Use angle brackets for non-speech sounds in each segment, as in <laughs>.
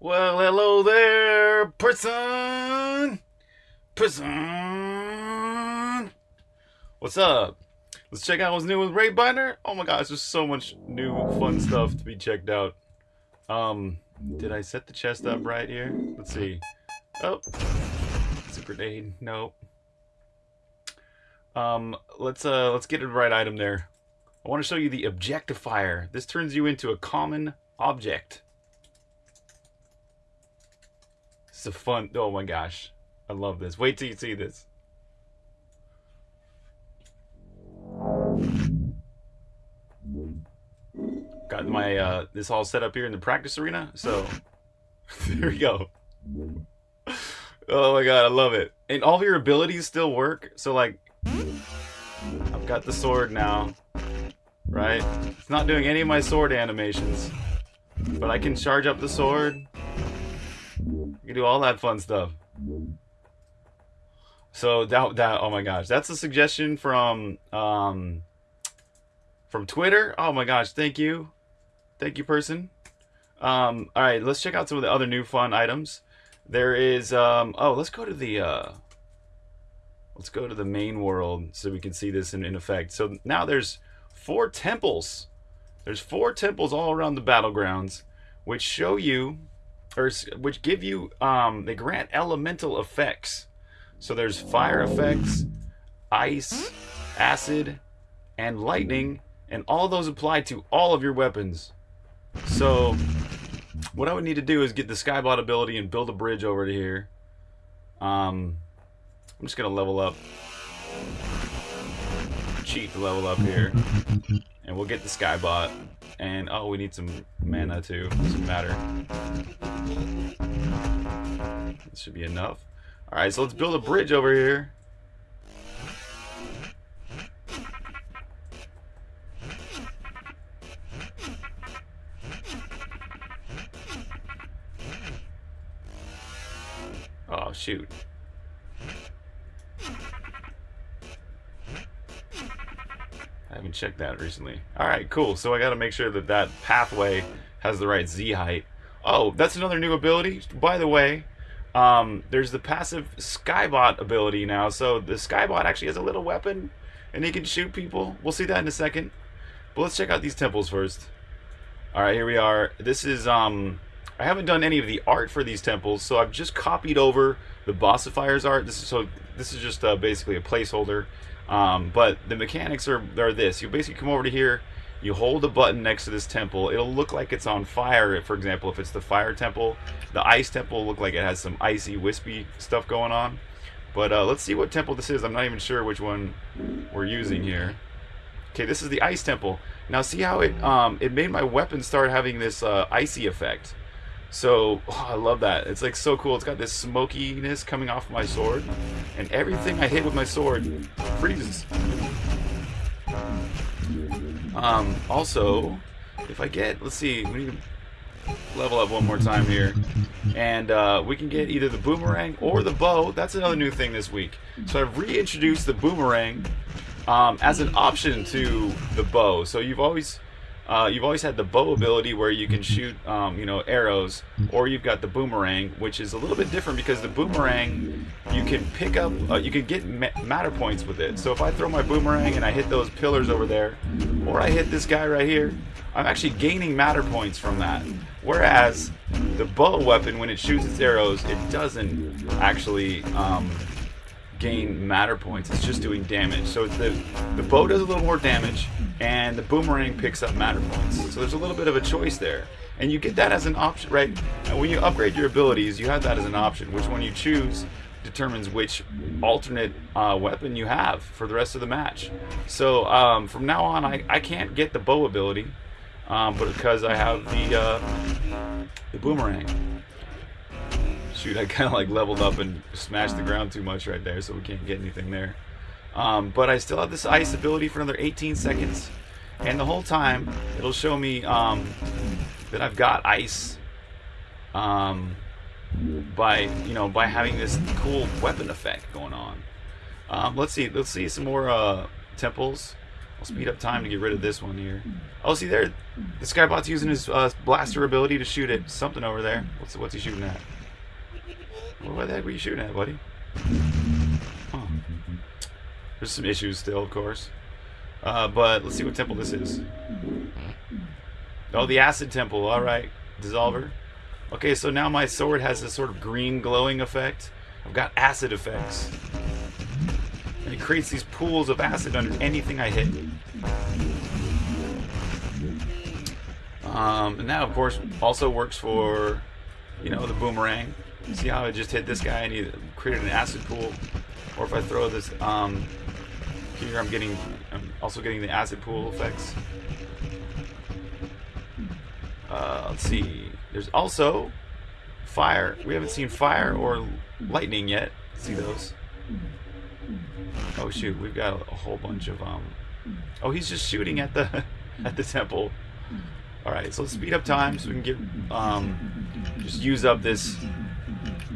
Well, hello there, person! Person! What's up? Let's check out what's new with Wraithbinder. Oh my gosh, there's so much new fun stuff to be checked out. Um, did I set the chest up right here? Let's see. Oh, it's a grenade. Nope. Um, let's uh, let's get the right item there. I want to show you the objectifier. This turns you into a common object. It's a fun. Oh my gosh, I love this. Wait till you see this. Got my uh, this all set up here in the practice arena. So <laughs> there we go. Oh my god, I love it. And all of your abilities still work. So like, I've got the sword now, right? It's not doing any of my sword animations, but I can charge up the sword. You do all that fun stuff. So that that oh my gosh, that's a suggestion from um from Twitter. Oh my gosh, thank you, thank you, person. Um, all right, let's check out some of the other new fun items. There is um oh let's go to the uh let's go to the main world so we can see this in, in effect. So now there's four temples. There's four temples all around the battlegrounds, which show you or which give you um they grant elemental effects. So there's fire effects, ice, acid, and lightning, and all those apply to all of your weapons. So what I would need to do is get the Skybot ability and build a bridge over to here. Um, I'm just gonna level up, cheat to level up here, and we'll get the Skybot. And oh, we need some mana too, some matter. This should be enough. Alright, so let's build a bridge over here. Oh, shoot. I haven't checked that recently. Alright, cool. So I gotta make sure that that pathway has the right Z height. Oh, that's another new ability. By the way, um, there's the passive Skybot ability now. So the Skybot actually has a little weapon, and he can shoot people. We'll see that in a second. But let's check out these temples first. Alright, here we are. This is, um, I haven't done any of the art for these temples, so I've just copied over the Bossifier's art. This is so this is just uh, basically a placeholder. Um, but the mechanics are, are this. You basically come over to here, you hold a button next to this temple. It'll look like it's on fire, for example, if it's the fire temple. The ice temple look like it has some icy, wispy stuff going on. But uh, let's see what temple this is. I'm not even sure which one we're using here. Okay, this is the ice temple. Now see how it um, it made my weapon start having this uh, icy effect. So, <laughs> oh, I love that. It's like so cool. It's got this smokiness coming off my sword. And everything I hit with my sword freezes. Um, also, if I get, let's see, we need to level up one more time here. And uh, we can get either the boomerang or the bow. That's another new thing this week. So I've reintroduced the boomerang um, as an option to the bow. So you've always uh, you've always had the bow ability where you can shoot, um, you know, arrows, or you've got the boomerang, which is a little bit different because the boomerang you can pick up, uh, you can get matter points with it. So if I throw my boomerang and I hit those pillars over there, or I hit this guy right here, I'm actually gaining matter points from that. Whereas the bow weapon, when it shoots its arrows, it doesn't actually um, gain matter points. It's just doing damage. So the the bow does a little more damage, and the boomerang picks up matter points. So there's a little bit of a choice there, and you get that as an option, right? When you upgrade your abilities, you have that as an option. Which one you choose determines which alternate uh, weapon you have for the rest of the match. So um, from now on, I, I can't get the bow ability, um, but because I have the uh, the boomerang. Shoot, I kind of like leveled up and smashed the ground too much right there, so we can't get anything there. Um, but I still have this ice ability for another 18 seconds. And the whole time, it'll show me um, that I've got ice um, by, you know, by having this cool weapon effect going on. Um, let's see, let's see some more uh, temples. I'll speed up time to get rid of this one here. Oh, see there, the Skybot's using his uh, blaster ability to shoot at something over there. What's what's he shooting at? What the heck were you shooting at, buddy? Huh. There's some issues still, of course. Uh, but let's see what temple this is. Oh, the acid temple. All right, dissolver. Okay, so now my sword has this sort of green glowing effect. I've got acid effects. And it creates these pools of acid under anything I hit. Um, and that, of course, also works for, you know, the boomerang. See how I just hit this guy and he created an acid pool? Or if I throw this, um, here I'm getting, I'm also getting the acid pool effects. Uh, let's see. There's also fire. We haven't seen fire or lightning yet. See those? Oh shoot, we've got a, a whole bunch of um. Oh, he's just shooting at the <laughs> at the temple. All right, so let's speed up time so we can get um just use up this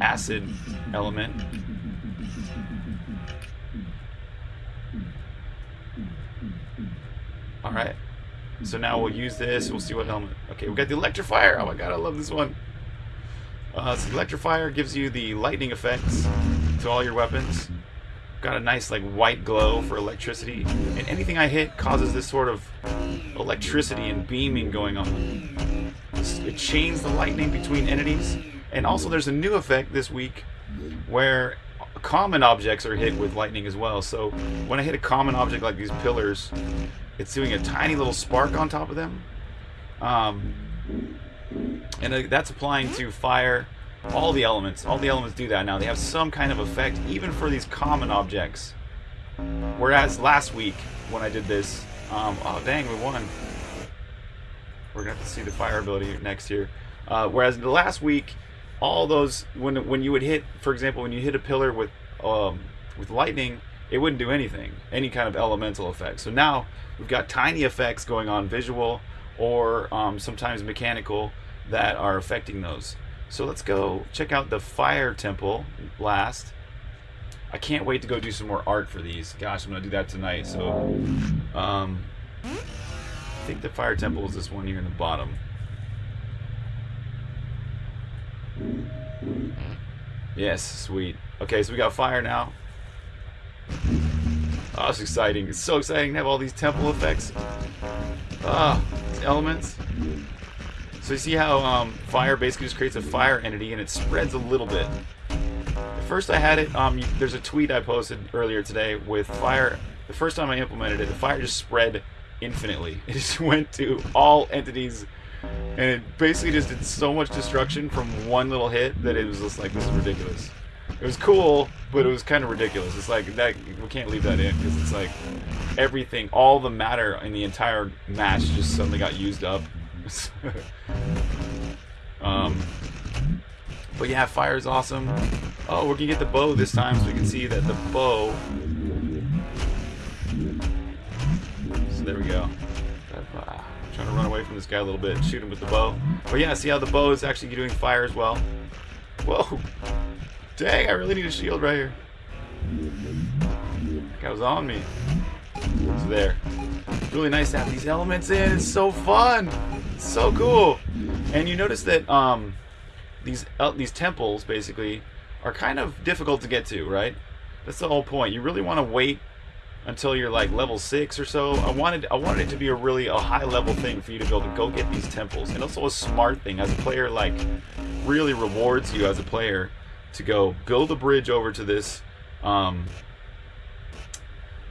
acid element. All right. So now we'll use this. We'll see what element. Okay, we got the electrifier. Oh my god, I love this one. Uh, so the electrifier gives you the lightning effects to all your weapons. Got a nice like white glow for electricity, and anything I hit causes this sort of electricity and beaming going on. It chains the lightning between entities, and also there's a new effect this week where common objects are hit with lightning as well. So when I hit a common object like these pillars, it's doing a tiny little spark on top of them. Um, and uh, that's applying to fire, all the elements. All the elements do that now. They have some kind of effect, even for these common objects. Whereas last week, when I did this, um, oh dang, we won. We're gonna have to see the fire ability next year. Uh, whereas the last week, all those when when you would hit, for example, when you hit a pillar with um, with lightning, it wouldn't do anything, any kind of elemental effect. So now we've got tiny effects going on, visual or um, sometimes mechanical, that are affecting those. So let's go check out the fire temple last. I can't wait to go do some more art for these. Gosh, I'm gonna do that tonight. So, um, think the fire temple is this one here in the bottom. Yes, sweet. Okay, so we got fire now. Oh, it's exciting. It's so exciting to have all these temple effects. Ah, elements. So you see how um, fire basically just creates a fire entity and it spreads a little bit. At first I had it, um, there's a tweet I posted earlier today with fire. The first time I implemented it, the fire just spread infinitely. <laughs> It just went to all entities and it basically just did so much destruction from one little hit that it was just like, this is ridiculous. It was cool, but it was kind of ridiculous. It's like that we can't leave that in because it's like everything, all the matter in the entire match just suddenly got used up. <laughs> um, but yeah, fire is awesome. Oh, we're gonna get the bow this time, so we can see that the bow. There we go. Trying to run away from this guy a little bit, shoot him with the bow. But yeah, see how the bow is actually doing fire as well. Whoa! Dang, I really need a shield right here. That was on me. It's there. Really nice to have these elements in. It's so fun. It's so cool. And you notice that um, these uh, these temples basically are kind of difficult to get to, right? That's the whole point. You really want to wait until you're like level six or so. I wanted I wanted it to be a really a high level thing for you to be able to go get these temples, and also a smart thing as a player. Like really rewards you as a player to go build a bridge over to this um,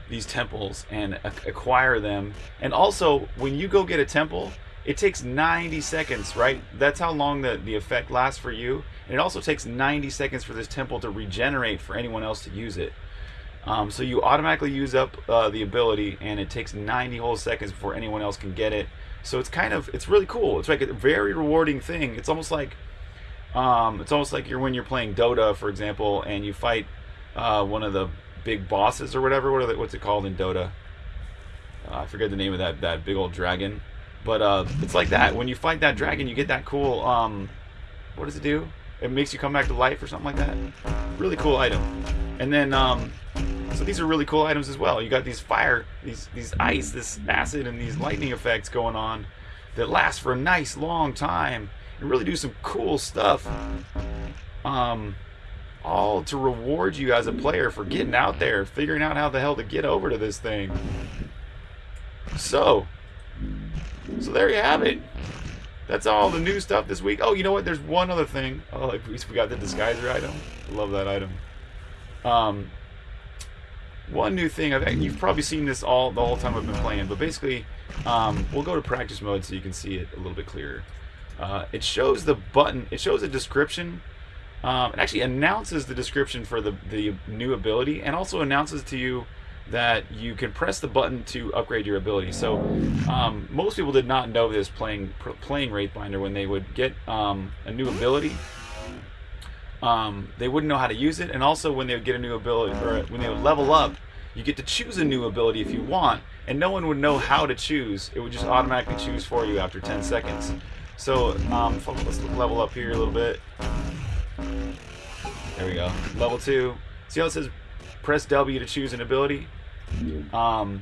these temples and acquire them. And also, when you go get a temple, it takes 90 seconds, right? That's how long the, the effect lasts for you. And it also takes 90 seconds for this temple to regenerate for anyone else to use it. Um, so you automatically use up uh, the ability, and it takes 90 whole seconds before anyone else can get it. So it's kind of, it's really cool. It's like a very rewarding thing. It's almost like um, it's almost like you're when you're playing Dota, for example, and you fight uh, one of the big bosses or whatever. What they, what's it called in Dota? Uh, I forget the name of that that big old dragon, but uh, it's like that. When you fight that dragon, you get that cool. Um, what does it do? It makes you come back to life or something like that. Really cool item. And then um, So these are really cool items as well. You got these fire, these these ice, this acid, and these lightning effects going on that last for a nice long time and really do some cool stuff. Um, all to reward you as a player for getting out there, figuring out how the hell to get over to this thing. So, so there you have it. That's all the new stuff this week. Oh, you know what? There's one other thing. Oh, at least we got the disguiser item. Love that item. Um, one new thing. I've, you've probably seen this all the whole time I've been playing, but basically, um, we'll go to practice mode so you can see it a little bit clearer. Uh, it shows the button. It shows a description. Um, it actually announces the description for the the new ability, and also announces to you that you can press the button to upgrade your ability. So um, most people did not know this playing playing Wraithbinder when they would get um, a new ability. Um, they wouldn't know how to use it, and also when they would get a new ability or when they would level up, you get to choose a new ability if you want, and no one would know how to choose. It would just automatically choose for you after 10 seconds. So um, let's level up here a little bit. There we go. Level two. See how it says press W to choose an ability. Um,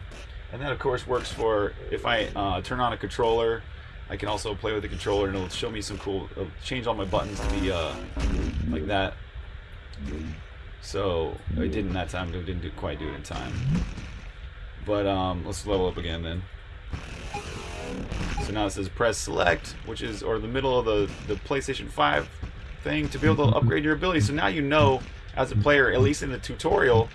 and that of course works for if I uh, turn on a controller. I can also play with the controller and it'll show me some cool. Change all my buttons to be uh, like that. So I didn't that time. I didn't do, quite do it in time. But um, let's level up again then. So now it says press select, which is or the middle of the the PlayStation 5 thing to be able to upgrade your ability. So now you know as a player, at least in the tutorial,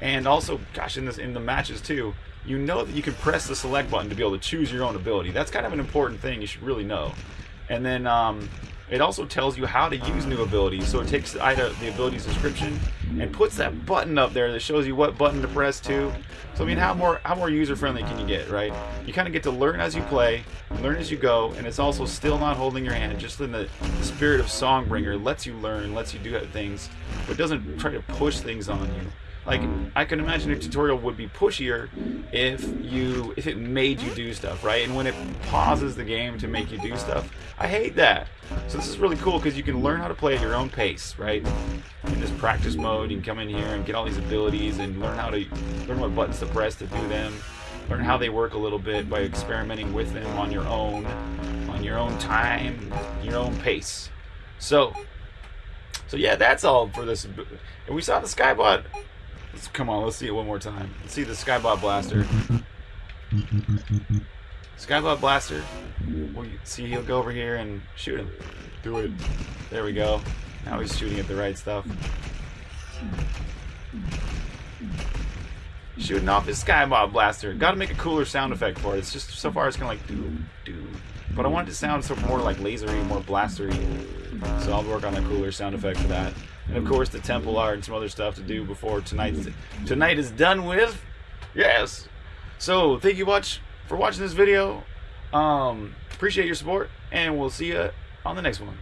and also, gosh, in this in the matches too, you know that you can press the select button to be able to choose your own ability. That's kind of an important thing you should really know. And then um, it also tells you how to use new abilities. So it takes the, the ability's description and puts that button up there that shows you what button to press to. So I mean, how more how more user friendly can you get, right? You kind of get to learn as you play, learn as you go, and it's also still not holding your hand. Just in the, the spirit of Songbringer, lets you learn, lets you do things, but doesn't try to push things on you. Like I can imagine a tutorial would be pushier if you if it made you do stuff, right? And when it pauses the game to make you do stuff, I hate that. So this is really cool because you can learn how to play at your own pace, right? In this practice mode, you can come in here and get all these abilities and learn how to learn what buttons to press to do them. Learn how they work a little bit by experimenting with them on your own, on your own time, your own pace. So, so yeah, that's all for this. And we saw the Skybot Let's, come on, let's see it one more time. Let's see the Skybot Blaster. Skybot Blaster. Well, see, he'll go over here and shoot him. Do it. There we go. Now he's shooting at the right stuff. Shooting off his Skybot Blaster. Gotta make a cooler sound effect for it. It's just, so far, it's kind of like, do, do. But I want it to sound sort of more like lasery, more blastery. So I'll work on a cooler sound effect for that and of course the temple art and some other stuff to do before tonight tonight is done with. Yes. So thank you much for watching this video. Um, appreciate your support, and we'll see you on the next one.